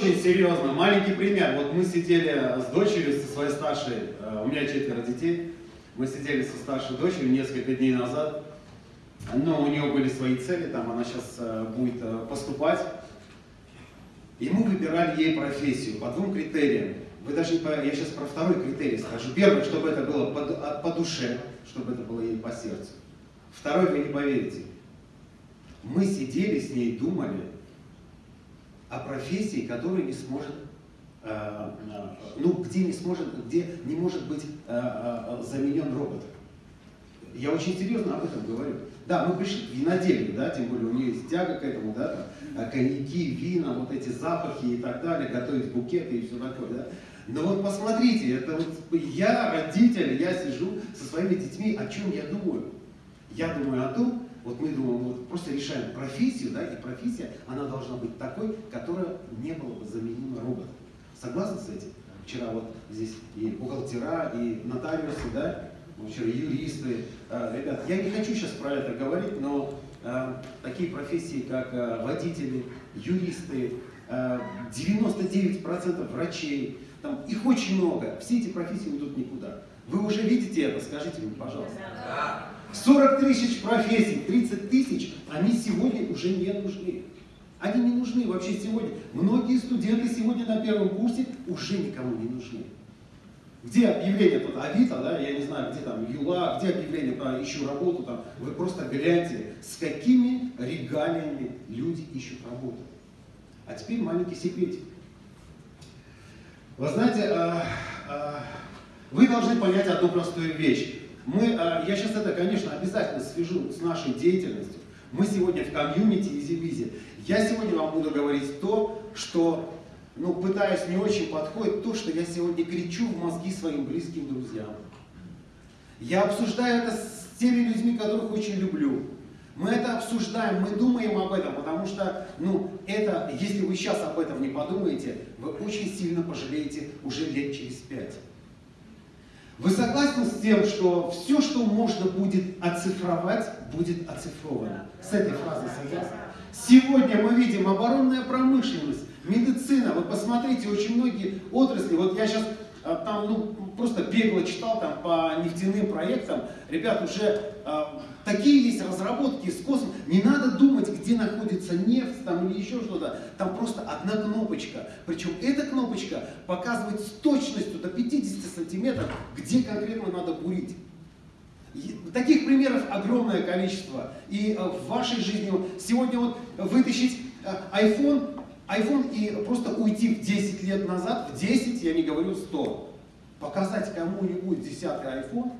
Очень серьезно. Маленький пример. Вот мы сидели с дочерью, со своей старшей, э, у меня четверо детей, мы сидели со старшей дочерью несколько дней назад, но у нее были свои цели, там она сейчас э, будет э, поступать. И мы выбирали ей профессию по двум критериям. Вы даже. Я сейчас про второй критерий скажу. Первый, чтобы это было по, по душе, чтобы это было ей по сердцу. Второй, вы не поверите. Мы сидели с ней, думали о профессии, которая не сможет, э, э, ну, где не сможет, где не может быть э, заменен робот. Я очень серьезно об этом говорю. Да, мы пришли к виноделию, да, тем более у нее есть тяга к этому, да, там, коньяки, вина, вот эти запахи и так далее, готовить букеты и все такое, да. Но вот посмотрите, это вот я, родитель, я сижу со своими детьми, о чем я думаю? Я думаю о том, вот мы думаем, вот просто решаем профессию, да, и профессия, она должна быть такой, которая не была бы заменима роботом. Согласны с этим? Вчера вот здесь и бухгалтера, и нотариусы, да, вчера юристы. А, ребят, я не хочу сейчас про это говорить, но а, такие профессии, как а, водители, юристы, 99% врачей, там, их очень много. Все эти профессии уйдут никуда. Вы уже видите это? Скажите мне, пожалуйста. 40 тысяч профессий, 30 тысяч, они сегодня уже не нужны. Они не нужны вообще сегодня. Многие студенты сегодня на первом курсе уже никому не нужны. Где объявление тут Авито, да, я не знаю, где там Юла, где объявление про ищу работу, там, вы просто гляньте, с какими регалиями люди ищут работу. А теперь маленький секретик. Вы знаете, а, а, вы должны понять одну простую вещь. Мы, а, я сейчас это, конечно, обязательно свяжу с нашей деятельностью. Мы сегодня в комьюнити Изи Я сегодня вам буду говорить то, что, ну, пытаюсь не очень подходит, то, что я сегодня кричу в мозги своим близким друзьям. Я обсуждаю это с теми людьми, которых очень люблю. Мы это обсуждаем, мы думаем об этом, потому что, ну, это, если вы сейчас об этом не подумаете, вы очень сильно пожалеете уже лет через пять. Вы согласны с тем, что все, что можно будет оцифровать, будет оцифровано? С этой фразой согласны? Сегодня мы видим оборонная промышленность, медицина. Вы посмотрите, очень многие отрасли, вот я сейчас там, ну, просто бегло читал там по нефтяным проектам, ребят, уже э, такие есть разработки из космоса, не надо думать, где находится нефть там или еще что-то, там просто одна кнопочка, причем эта кнопочка показывает с точностью до 50 сантиметров, где конкретно надо бурить. Таких примеров огромное количество. И э, в вашей жизни сегодня вот вытащить э, iPhone iPhone и просто уйти в 10 лет назад, в 10, я не говорю 100, показать кому-нибудь десятка iPhone,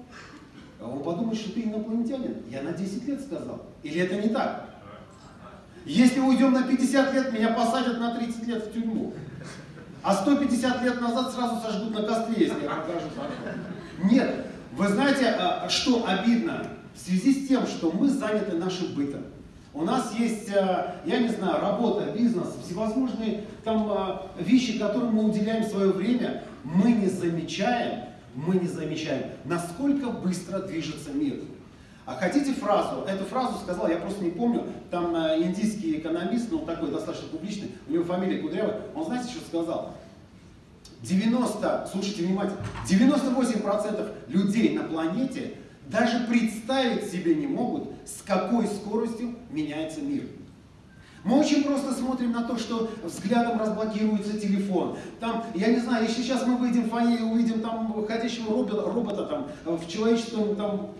а он подумает, что ты инопланетянин. Я на 10 лет сказал. Или это не так? Если уйдем на 50 лет, меня посадят на 30 лет в тюрьму. А 150 лет назад сразу сожгут на костре, если я покажу Нет. Вы знаете, а, что обидно? В связи с тем, что мы заняты нашим бытом. У нас есть, э, я не знаю, работа, бизнес, всевозможные там э, вещи, которым мы уделяем свое время, мы не замечаем, мы не замечаем, насколько быстро движется мир. А хотите фразу? Эту фразу сказал, я просто не помню, там э, индийский экономист, ну такой достаточно публичный, у него фамилия Кудрявая, он знаете, что сказал? 90, слушайте внимательно, 98% людей на планете даже представить себе не могут, с какой скоростью меняется мир. Мы очень просто смотрим на то, что взглядом разблокируется телефон. Там, я не знаю, если сейчас мы выйдем в фойе и увидим там ходящего робота, робота там, в человеческом, там,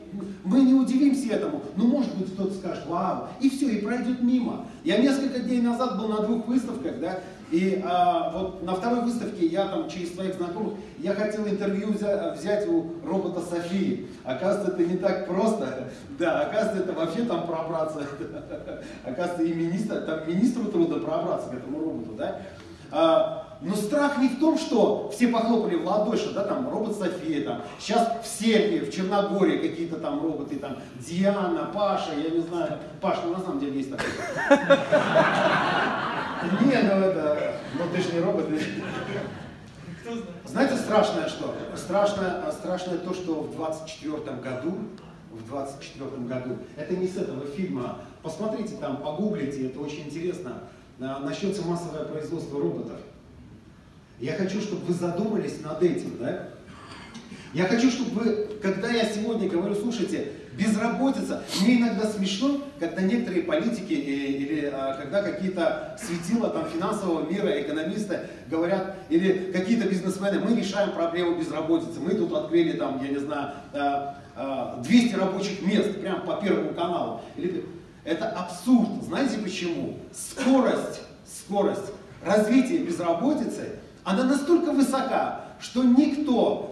мы не удивимся этому. Но может быть кто-то скажет, вау, и все, и пройдет мимо. Я несколько дней назад был на двух выставках, да, и а, вот на второй выставке я там через своих знакомых, я хотел интервью взять, у робота Софии. Оказывается, это не так просто. Да, оказывается, это вообще там пробраться. Оказывается, и министр, там министру трудно пробраться к этому роботу, да. А, но страх не в том, что все похлопали в ладоши, да, там робот София, там, сейчас в Сербии, в Черногории какие-то там роботы, там, Диана, Паша, я не знаю, Паш, ну на самом деле есть такой. Не, ну это, ну ты же не робот. Знаете, страшное что? Страшное, страшное то, что в 24 году, в 24 году, это не с этого фильма, посмотрите там, погуглите, это очень интересно, начнется массовое производство роботов. Я хочу, чтобы вы задумались над этим, да? Я хочу, чтобы вы, когда я сегодня говорю, слушайте, безработица, мне иногда смешно, когда некоторые политики или, или а, когда какие-то светила там, финансового мира, экономисты говорят, или какие-то бизнесмены, мы решаем проблему безработицы, мы тут открыли там, я не знаю, 200 а, а, рабочих мест прямо по первому каналу. Это абсурд. Знаете почему? Скорость, скорость развития безработицы, она настолько высока, что никто,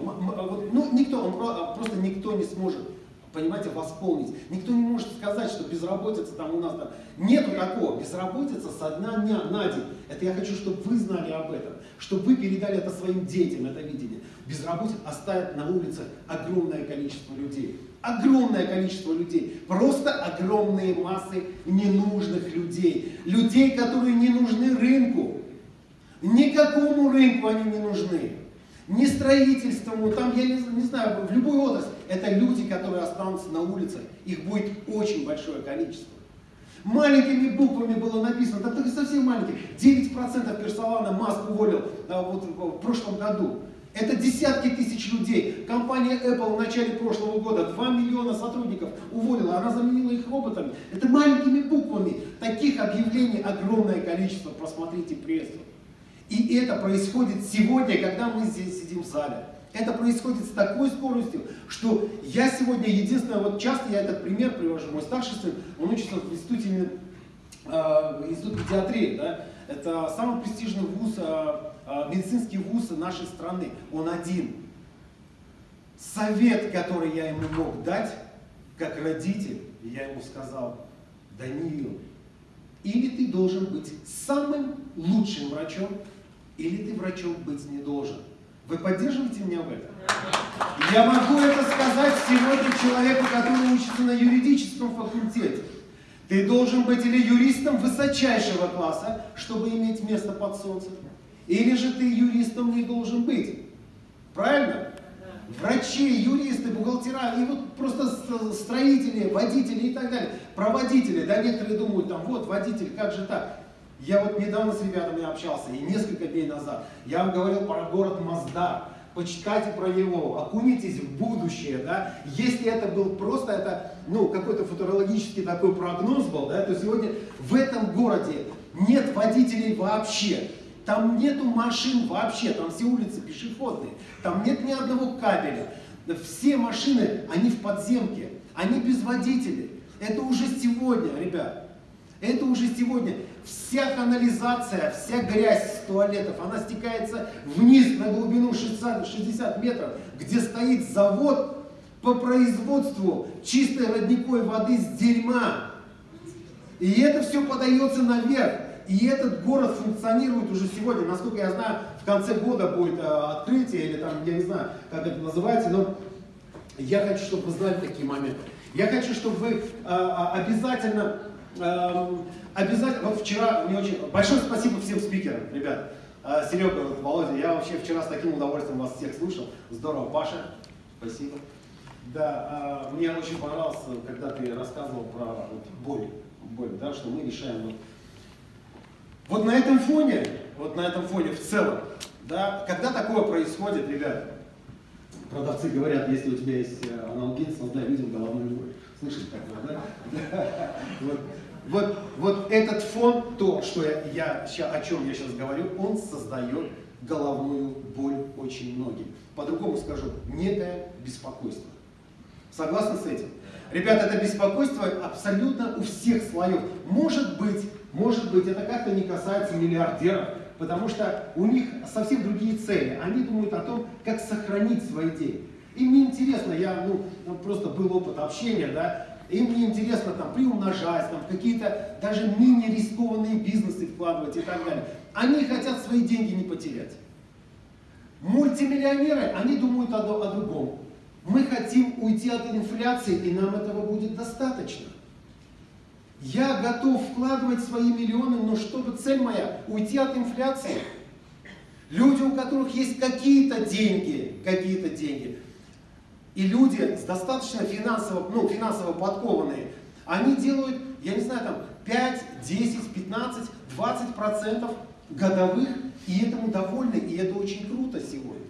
ну никто, он просто никто не сможет, понимаете, восполнить. Никто не может сказать, что безработица там у нас там. Нету такого. Безработица со дня дня на день. Это я хочу, чтобы вы знали об этом. Чтобы вы передали это своим детям, это видение. Безработица оставит на улицах огромное количество людей. Огромное количество людей. Просто огромные массы ненужных людей. Людей, которые не нужны рынку. Никакому рынку они не нужны не строительству, там, я не, не знаю, в любой отрасли. Это люди, которые останутся на улице. Их будет очень большое количество. Маленькими буквами было написано, да только совсем маленькие, 9% персонала Маск уволил а, вот, в прошлом году. Это десятки тысяч людей. Компания Apple в начале прошлого года 2 миллиона сотрудников уволила, она заменила их роботами. Это маленькими буквами. Таких объявлений огромное количество. Просмотрите прессу. И это происходит сегодня, когда мы здесь сидим в зале. Это происходит с такой скоростью, что я сегодня единственное, вот часто я этот пример привожу, мой старший сын, он учится в институте, э, институте педиатрии, да? это самый престижный вуз, э, э, медицинский вуз нашей страны, он один. Совет, который я ему мог дать, как родитель, я ему сказал, Даниил, или ты должен быть самым лучшим врачом, или ты врачом быть не должен. Вы поддерживаете меня в этом? Я могу это сказать сегодня человеку, который учится на юридическом факультете. Ты должен быть или юристом высочайшего класса, чтобы иметь место под солнцем, или же ты юристом не должен быть. Правильно? Врачи, юристы, бухгалтера, и вот просто строители, водители и так далее. Проводители, да, некоторые думают, там, вот, водитель, как же так? Я вот недавно с ребятами общался, и несколько дней назад, я вам говорил про город Мазда. Почитайте про него, окунитесь в будущее, да. Если это был просто, это, ну, какой-то футурологический такой прогноз был, да, то сегодня в этом городе нет водителей вообще. Там нету машин вообще, там все улицы пешеходные, там нет ни одного кабеля. Все машины, они в подземке, они без водителей. Это уже сегодня, ребят. Это уже сегодня. Вся канализация, вся грязь с туалетов, она стекается вниз на глубину 60, 60 метров, где стоит завод по производству чистой родниковой воды с дерьма. И это все подается наверх. И этот город функционирует уже сегодня. Насколько я знаю, в конце года будет э, открытие, или там, я не знаю, как это называется, но я хочу, чтобы вы знали такие моменты. Я хочу, чтобы вы э, обязательно Эм, обязательно, вот вчера мне очень, большое спасибо всем спикерам, ребят. Э, Серега, Володя, я вообще вчера с таким удовольствием вас всех слушал. Здорово, Паша, спасибо. Да, э, мне очень понравилось, когда ты рассказывал про вот, боль, боль, да, что мы решаем. Вот, вот на этом фоне, вот на этом фоне в целом, да, когда такое происходит, ребят, продавцы говорят, если у тебя есть э, аналгин, создай людям головную боль. Слышите такое, да? Вот, вот, вот этот фон, то, что я, я, о чем я сейчас говорю, он создает головную боль очень многим. По-другому скажу, некое беспокойство. Согласны с этим? Ребята, это беспокойство абсолютно у всех слоев. Может быть, может быть, это как-то не касается миллиардеров, потому что у них совсем другие цели. Они думают о том, как сохранить свои деньги. И мне интересно, я, ну, просто был опыт общения, да, им не интересно там приумножать, там какие-то даже менее рискованные бизнесы вкладывать и так далее. Они хотят свои деньги не потерять. Мультимиллионеры, они думают о, о другом. Мы хотим уйти от инфляции, и нам этого будет достаточно. Я готов вкладывать свои миллионы, но чтобы цель моя уйти от инфляции. Люди, у которых есть какие-то деньги, какие-то деньги, и люди с достаточно финансово, ну, финансово подкованные, они делают, я не знаю, там 5, 10, 15, 20 процентов годовых, и этому довольны, и это очень круто сегодня.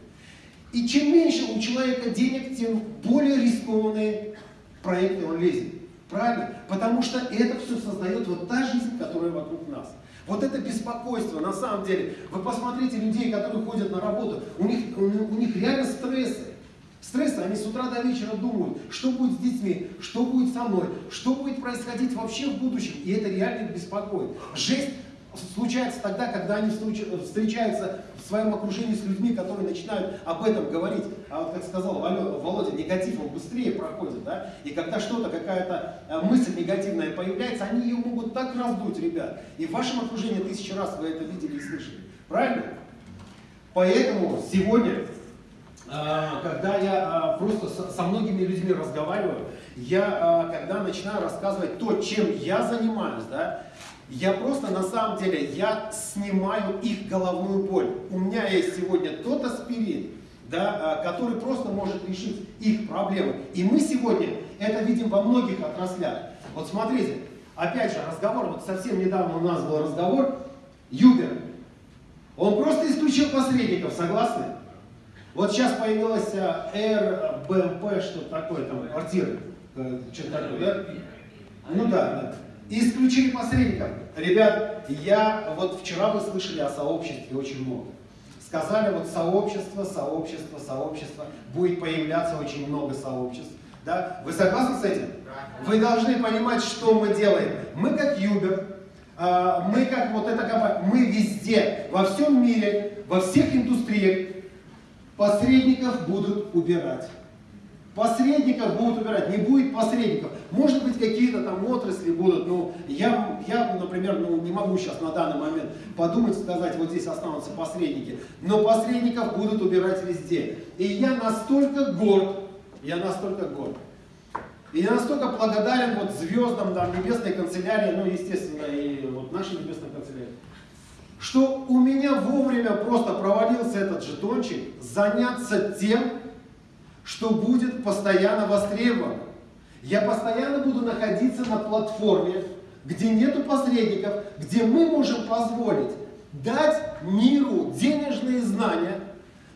И чем меньше у человека денег, тем более рискованные проекты он лезет. Правильно? Потому что это все создает вот та жизнь, которая вокруг нас. Вот это беспокойство, на самом деле, вы посмотрите людей, которые ходят на работу, у них, у, у них реально стрессы. Стрессы, они с утра до вечера думают, что будет с детьми, что будет со мной, что будет происходить вообще в будущем. И это реально беспокоит. Жесть случается тогда, когда они встречаются в своем окружении с людьми, которые начинают об этом говорить. А вот, как сказал Володя, негатив он быстрее проходит, да? И когда что-то, какая-то э, мысль негативная появляется, они ее могут так раздуть, ребят. И в вашем окружении тысячи раз вы это видели и слышали. Правильно? Поэтому сегодня, когда я э, просто со многими людьми разговариваю, я, когда начинаю рассказывать то, чем я занимаюсь, да, я просто на самом деле, я снимаю их головную боль. У меня есть сегодня тот аспирин, да, а, который просто может решить их проблемы. И мы сегодня это видим во многих отраслях. Вот смотрите, опять же разговор, вот совсем недавно у нас был разговор, Юбер, он просто исключил посредников, согласны? Вот сейчас появилась Airbnb, что такое там, квартиры, э, что-то такое, да? Ну да, да. И исключили посредников. Ребят, я, вот вчера вы слышали о сообществе очень много. Сказали вот сообщество, сообщество, сообщество. Будет появляться очень много сообществ. Да? Вы согласны с этим? Вы должны понимать, что мы делаем. Мы как Юбер, а, мы как вот эта компания, мы везде, во всем мире, во всех индустриях посредников будут убирать. Посредников будут убирать, не будет посредников. Может быть, какие-то там отрасли будут, но я, я, например, ну, не могу сейчас на данный момент подумать, сказать, вот здесь останутся посредники. Но посредников будут убирать везде. И я настолько горд, я настолько горд. И я настолько благодарен вот звездам там, небесной канцелярии, ну, естественно, и вот нашей небесной канцелярии, что у меня вовремя просто провалился этот жетончик заняться тем, что будет постоянно востребовано. Я постоянно буду находиться на платформе, где нету посредников, где мы можем позволить дать миру денежные знания,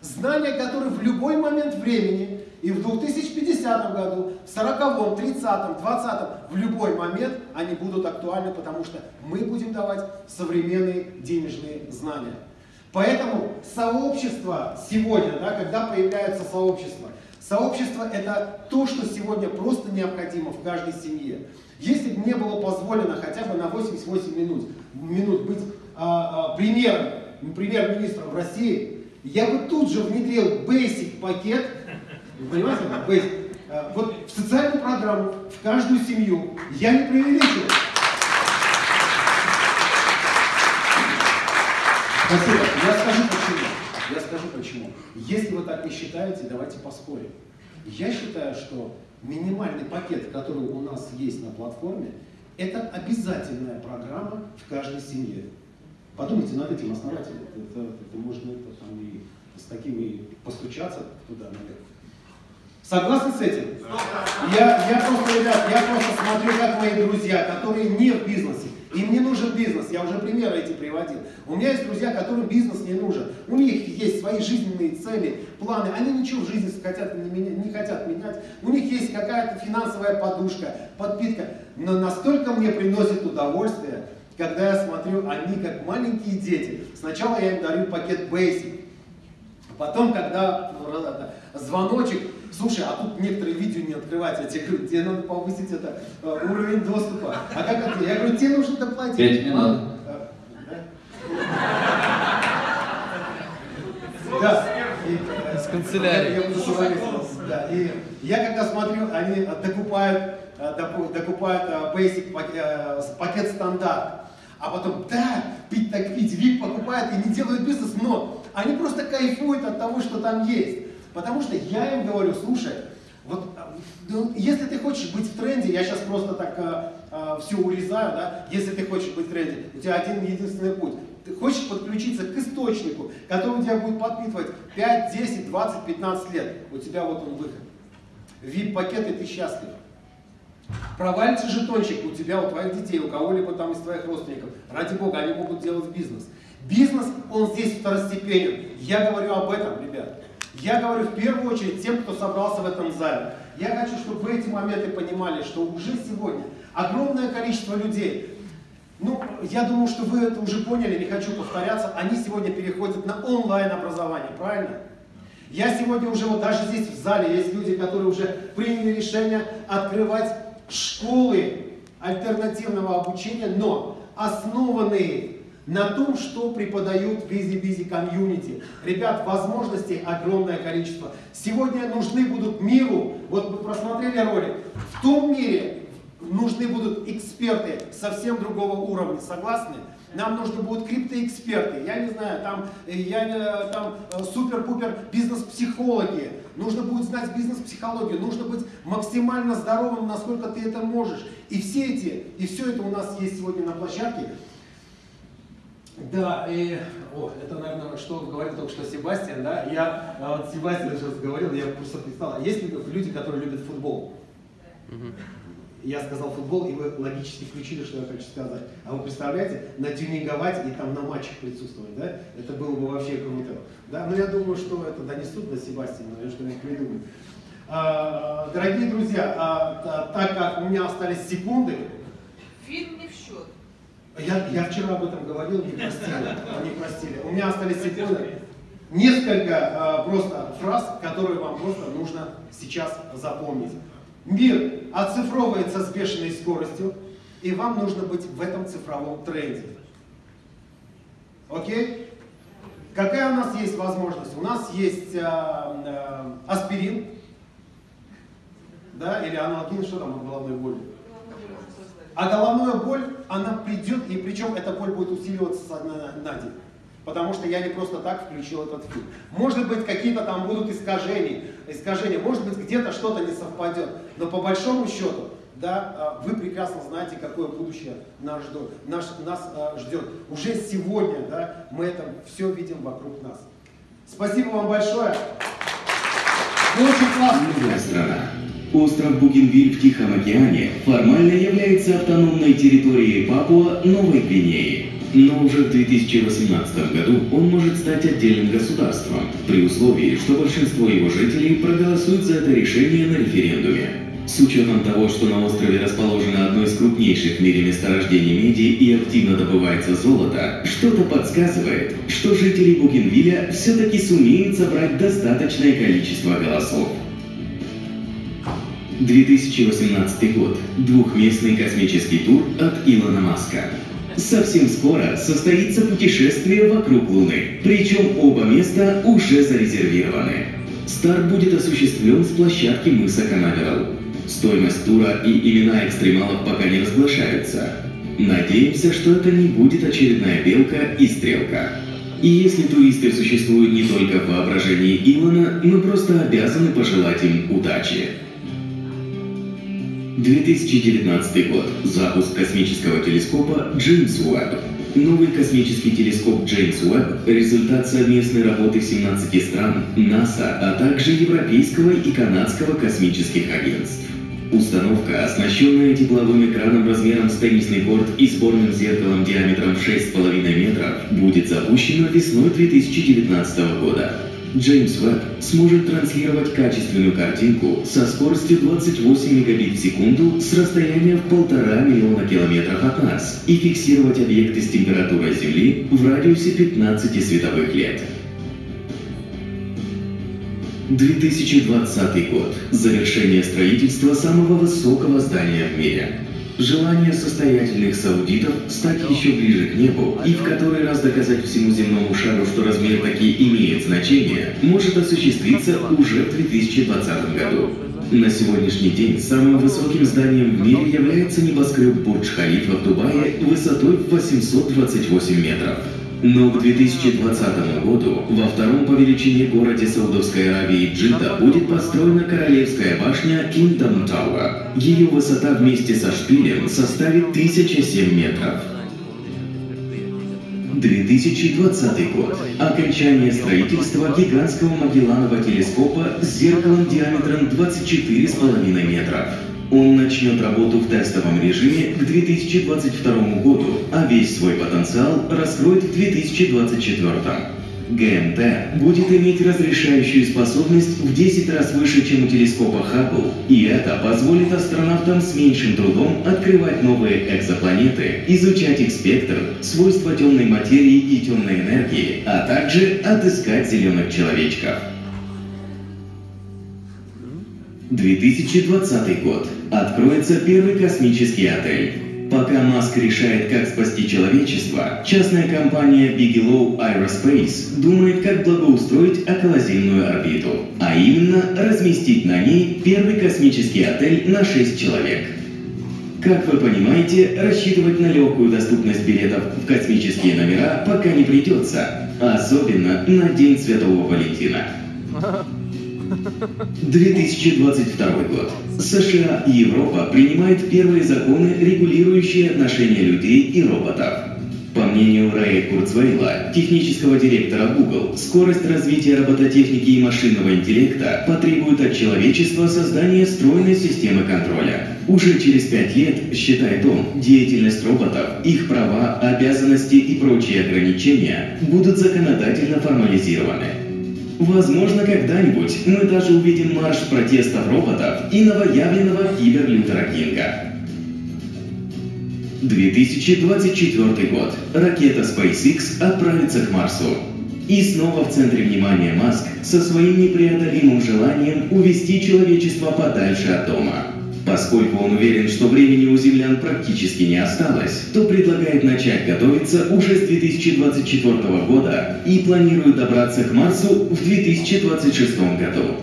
знания, которые в любой момент времени, и в 2050 году, в 40, 30, 20, в любой момент они будут актуальны, потому что мы будем давать современные денежные знания. Поэтому сообщество сегодня, да, когда появляется сообщество, Сообщество – это то, что сегодня просто необходимо в каждой семье. Если бы мне было позволено хотя бы на 88 минут, минут быть а, а, премьером, премьер-министром в России, я бы тут же внедрил basic пакет, вы понимаете, basic, а, вот в социальную программу, в каждую семью. Я не преувеличиваю. Спасибо. Я скажу почему. Я скажу почему. Если вы так не считаете, давайте поспорим. Я считаю, что минимальный пакет, который у нас есть на платформе, это обязательная программа в каждой семье. Подумайте над этим основательно. Это, это можно это, там, и с таким и постучаться туда наверх. Согласны с этим? Я, я просто, ребят, я просто смотрю, как мои друзья, которые не в бизнесе, им не нужен бизнес, я уже примеры эти приводил. У меня есть друзья, которым бизнес не нужен. У них есть свои жизненные цели, планы. Они ничего в жизни хотят не, не хотят менять. У них есть какая-то финансовая подушка, подпитка. Но настолько мне приносит удовольствие, когда я смотрю, они как маленькие дети. Сначала я им дарю пакет Basic. Потом, когда ну, звоночек, Слушай, а тут некоторые видео не открывать. Я тебе говорю, тебе надо повысить это э, уровень доступа. А как это? Я говорю, тебе нужно доплатить. Пять минут. Да. С канцелярии. Я. Да. И я когда смотрю, они докупают, э, докупают э, basic пакет стандарт. А потом, да, пить так пить, VIP покупают и не делают бизнес, но они просто кайфуют от того, что там есть. Потому что я им говорю, слушай, вот ну, если ты хочешь быть в тренде, я сейчас просто так а, а, все урезаю, да, если ты хочешь быть в тренде, у тебя один единственный путь. Ты хочешь подключиться к источнику, который тебя будет подпитывать 5, 10, 20, 15 лет. У тебя вот он выход. VIP-пакет, и ты счастлив. Провалится жетончик у тебя, у твоих детей, у кого-либо там из твоих родственников. Ради бога, они могут делать бизнес. Бизнес, он здесь второстепенен. Я говорю об этом, ребят. Я говорю в первую очередь тем, кто собрался в этом зале. Я хочу, чтобы вы эти моменты понимали, что уже сегодня огромное количество людей, ну, я думаю, что вы это уже поняли, не хочу повторяться, они сегодня переходят на онлайн образование, правильно? Я сегодня уже, вот даже здесь в зале есть люди, которые уже приняли решение открывать школы альтернативного обучения, но основанные на том, что преподают Busy Busy Community. Ребят, возможностей огромное количество. Сегодня нужны будут миру, вот вы просмотрели ролик, в том мире нужны будут эксперты совсем другого уровня, согласны? Нам нужны будут криптоэксперты, я не знаю, там, э, я, э, там э, супер-пупер бизнес-психологи, нужно будет знать бизнес-психологию, нужно быть максимально здоровым, насколько ты это можешь. И все эти, и все это у нас есть сегодня на площадке. Да, и, о, это, наверное, что говорил только что Себастьян, да, я, а вот Себастьян сейчас говорил, я просто представил, есть люди, которые любят футбол? Я сказал футбол, и вы логически включили, что я хочу сказать. А вы представляете, натюнинговать и там на матчах присутствовать, да? Это было бы вообще круто. Да? Но я думаю, что это донесут до Себастьяна, я что-нибудь придумаю. А, дорогие друзья, а, а, так как у меня остались секунды... Фильм не в счет. Я, я вчера об этом говорил, не простили. Не простили. У меня остались секунды. Несколько а, просто фраз, которые вам просто нужно сейчас запомнить. Мир оцифровывается с бешеной скоростью, и вам нужно быть в этом цифровом тренде. Окей? Какая у нас есть возможность? У нас есть э, э, аспирин, да, или аналогин, что там от головной боли? А головная боль, она придет, и причем эта боль будет усиливаться на, на день. Потому что я не просто так включил этот фильм. Может быть, какие-то там будут искажения, искажения, может быть, где-то что-то не совпадет. Но по большому счету, да, а, вы прекрасно знаете, какое будущее нас ждет. Наш, нас а, ждет. Уже сегодня да, мы это все видим вокруг нас. Спасибо вам большое. Вы очень классные. Остров Бугенвиль в Тихом океане формально является автономной территорией Папуа Новой Гвинеи. Но уже в 2018 году он может стать отдельным государством, при условии, что большинство его жителей проголосуют за это решение на референдуме. С учетом того, что на острове расположено одно из крупнейших в мире месторождений меди и активно добывается золото, что-то подсказывает, что жители Бугенвилля все-таки сумеют собрать достаточное количество голосов. 2018 год. Двухместный космический тур от Илона Маска. Совсем скоро состоится путешествие вокруг Луны, причем оба места уже зарезервированы. Старт будет осуществлен с площадки мыса Канаверал. Стоимость тура и имена экстремалов пока не разглашаются. Надеемся, что это не будет очередная белка и стрелка. И если туристы существуют не только в воображении Илона, мы просто обязаны пожелать им удачи. 2019 год. Запуск космического телескопа Джеймс Уэбб. Новый космический телескоп Джеймс Уэбб – результат совместной работы 17 стран, НАСА, а также Европейского и Канадского космических агентств. Установка, оснащенная тепловым экраном размером с теннисный корт и сборным зеркалом диаметром 6,5 метров, будет запущена весной 2019 года. Джеймс Веб сможет транслировать качественную картинку со скоростью 28 мегабит в секунду с расстояния в полтора миллиона километров от нас и фиксировать объекты с температурой Земли в радиусе 15 световых лет. 2020 год. Завершение строительства самого высокого здания в мире. Желание состоятельных саудитов стать еще ближе к небу и в который раз доказать всему земному шару, что размер таки имеет значение, может осуществиться уже в 2020 году. На сегодняшний день самым высоким зданием в мире является небоскреб Бурдж-Халифа в Дубае высотой 828 метров. Но к 2020 году во втором по величине городе Саудовской Аравии Джидда будет построена королевская башня Kingdom Tower. Ее высота вместе со шпилем составит 1007 метров. 2020 год. Окончание строительства гигантского Магелланова телескопа с зеркалом диаметром 24,5 метров. Он начнет работу в тестовом режиме к 2022 году, а весь свой потенциал раскроет в 2024. ГМТ будет иметь разрешающую способность в 10 раз выше, чем у телескопа Хаббл, и это позволит астронавтам с меньшим трудом открывать новые экзопланеты, изучать их спектр, свойства темной материи и темной энергии, а также отыскать зеленых человечков. 2020 год. Откроется первый космический отель. Пока Маск решает, как спасти человечество, частная компания Bigelow Aerospace думает, как благоустроить околоземную орбиту, а именно разместить на ней первый космический отель на 6 человек. Как вы понимаете, рассчитывать на легкую доступность билетов в космические номера пока не придется, особенно на День Святого Валентина. 2022 год. США и Европа принимают первые законы, регулирующие отношения людей и роботов. По мнению Рэя Курцвейла, технического директора Google, скорость развития робототехники и машинного интеллекта потребует от человечества создания стройной системы контроля. Уже через пять лет, считает он, деятельность роботов, их права, обязанности и прочие ограничения будут законодательно формализированы. Возможно, когда-нибудь мы даже увидим марш протестов роботов и новоявленного киберлютера Кинга. 2024 год. Ракета SpaceX отправится к Марсу. И снова в центре внимания Маск со своим непреодолимым желанием увести человечество подальше от дома. Поскольку он уверен, что времени у землян практически не осталось, то предлагает начать готовиться уже с 2024 года и планирует добраться к Марсу в 2026 году.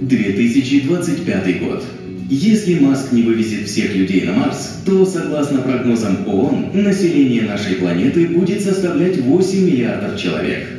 2025 год. Если Маск не вывезет всех людей на Марс, то, согласно прогнозам ООН, население нашей планеты будет составлять 8 миллиардов человек.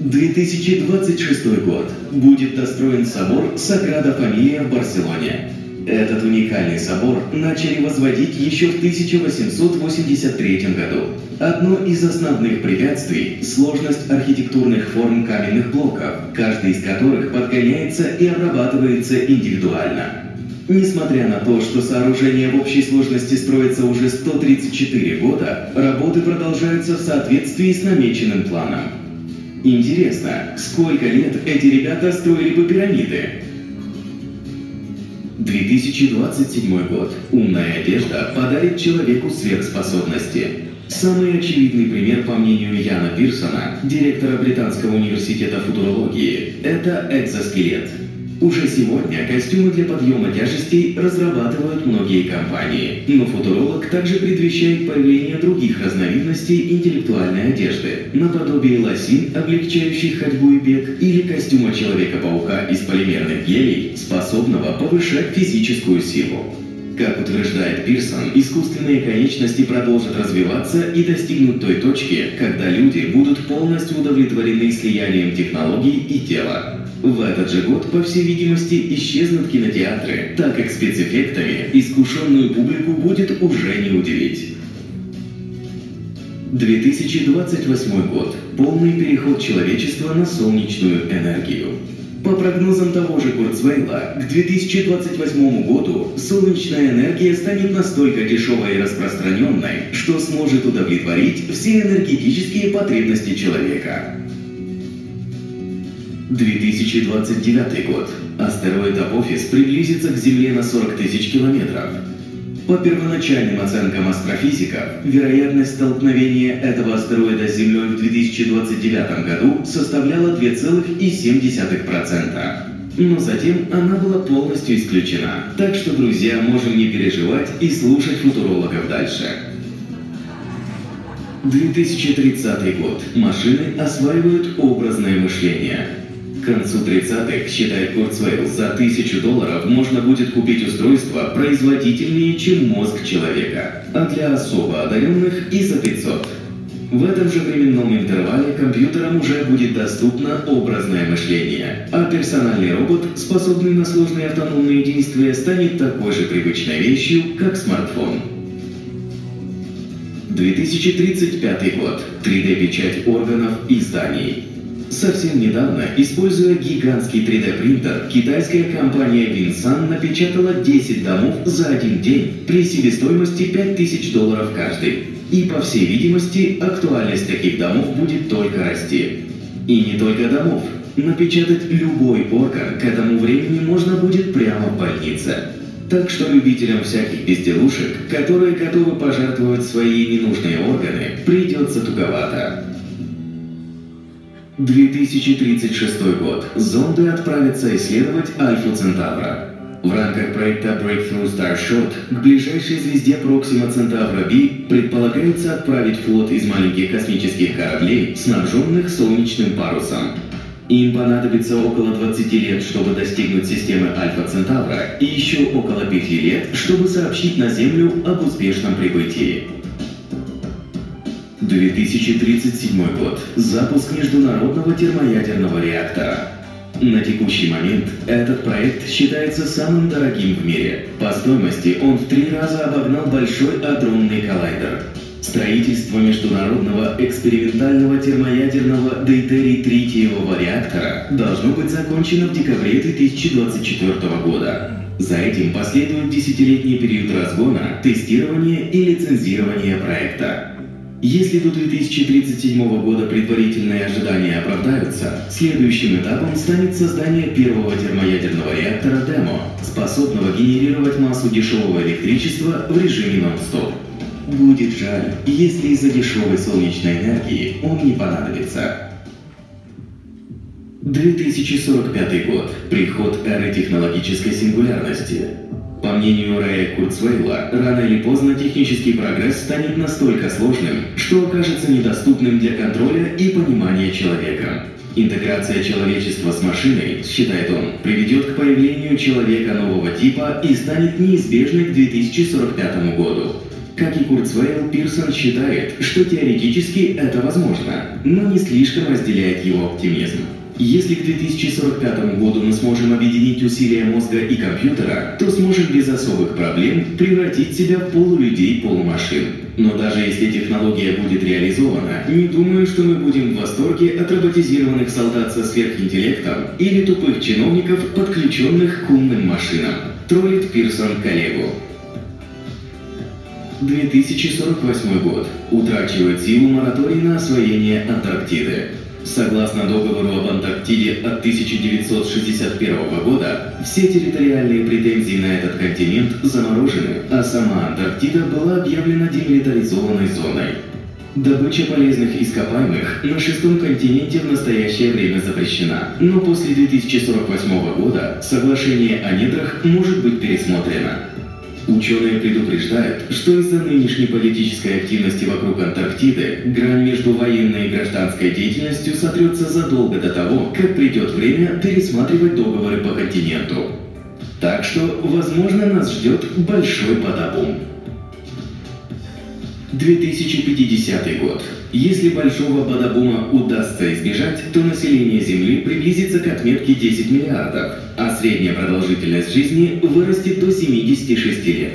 2026 год. Будет достроен собор Саграда Фамилия в Барселоне. Этот уникальный собор начали возводить еще в 1883 году. Одно из основных препятствий – сложность архитектурных форм каменных блоков, каждый из которых подгоняется и обрабатывается индивидуально. Несмотря на то, что сооружение в общей сложности строится уже 134 года, работы продолжаются в соответствии с намеченным планом. Интересно, сколько лет эти ребята строили бы пирамиды? 2027 год. Умная одежда подарит человеку сверхспособности. Самый очевидный пример, по мнению Яна Пирсона, директора Британского университета футурологии, это экзоскелет. Уже сегодня костюмы для подъема тяжестей разрабатывают многие компании, но футуролог также предвещает появление других разновидностей интеллектуальной одежды, наподобие лосин, облегчающих ходьбу и бег, или костюма Человека-паука из полимерных гелей, способного повышать физическую силу. Как утверждает Пирсон, искусственные конечности продолжат развиваться и достигнут той точки, когда люди будут полностью удовлетворены слиянием технологий и тела. В этот же год, по всей видимости, исчезнут кинотеатры, так как спецэффектами искушенную публику будет уже не удивить. 2028 год. Полный переход человечества на солнечную энергию. По прогнозам того же Курцвейла, к 2028 году солнечная энергия станет настолько дешевой и распространенной, что сможет удовлетворить все энергетические потребности человека. 2029 год. Астероид Апофис приблизится к Земле на 40 тысяч километров. По первоначальным оценкам астрофизиков, вероятность столкновения этого астероида с Землей в 2029 году составляла 2,7%. Но затем она была полностью исключена. Так что, друзья, можем не переживать и слушать футурологов дальше. 2030 год. Машины осваивают образное мышление. К концу 30-х, считает Курцвейл, за тысячу долларов можно будет купить устройство производительнее, чем мозг человека, а для особо одаренных и за 500. В этом же временном интервале компьютерам уже будет доступно образное мышление, а персональный робот, способный на сложные автономные действия, станет такой же привычной вещью, как смартфон. 2035 год. 3D-печать органов и зданий. Совсем недавно, используя гигантский 3D-принтер, китайская компания Vinsan напечатала 10 домов за один день при себестоимости 5000 долларов каждый. И, по всей видимости, актуальность таких домов будет только расти. И не только домов. Напечатать любой орган к этому времени можно будет прямо в больнице. Так что любителям всяких безделушек, которые готовы пожертвовать свои ненужные органы, придется туговато. 2036 год. Зонды отправятся исследовать Альфу Центавра. В рамках проекта Breakthrough Starshot к ближайшей звезде Проксима Центавра B предполагается отправить флот из маленьких космических кораблей, снабженных солнечным парусом. Им понадобится около 20 лет, чтобы достигнуть системы Альфа Центавра, и еще около 5 лет, чтобы сообщить на Землю об успешном прибытии. 2037 год. Запуск международного термоядерного реактора. На текущий момент этот проект считается самым дорогим в мире. По стоимости он в три раза обогнал большой адронный коллайдер. Строительство международного экспериментального термоядерного дейтерий-тритиевого реактора должно быть закончено в декабре 2024 года. За этим последует десятилетний период разгона, тестирования и лицензирования проекта. Если до 2037 года предварительные ожидания оправдаются, следующим этапом станет создание первого термоядерного реактора ДЕМО, способного генерировать массу дешевого электричества в режиме нон-стоп. Будет жаль, если из-за дешевой солнечной энергии он не понадобится. 2045 год. Приход эры технологической сингулярности. По мнению Рэя Курцвейла, рано или поздно технический прогресс станет настолько сложным, что окажется недоступным для контроля и понимания человека. Интеграция человечества с машиной, считает он, приведет к появлению человека нового типа и станет неизбежной к 2045 году. Как и Курцвейл, Пирсон считает, что теоретически это возможно, но не слишком разделяет его оптимизм. Если к 2045 году мы сможем объединить усилия мозга и компьютера, то сможем без особых проблем превратить себя в полулюдей-полумашин. Но даже если технология будет реализована, не думаю, что мы будем в восторге от роботизированных солдат со сверхинтеллектом или тупых чиновников, подключенных к умным машинам. Троллит Пирсон коллегу. 2048 год. Утрачивает силу мораторий на освоение Антарктиды. Согласно договору об Антарктиде от 1961 года, все территориальные претензии на этот континент заморожены, а сама Антарктида была объявлена демилитаризованной зоной. Добыча полезных ископаемых на шестом континенте в настоящее время запрещена, но после 2048 года соглашение о недрах может быть пересмотрено. Ученые предупреждают, что из-за нынешней политической активности вокруг Антарктиды грань между военной и гражданской деятельностью сотрется задолго до того, как придет время пересматривать договоры по континенту. Так что, возможно, нас ждет большой подобум. 2050 год. Если большого бадабума удастся избежать, то население Земли приблизится к отметке 10 миллиардов, а средняя продолжительность жизни вырастет до 76 лет.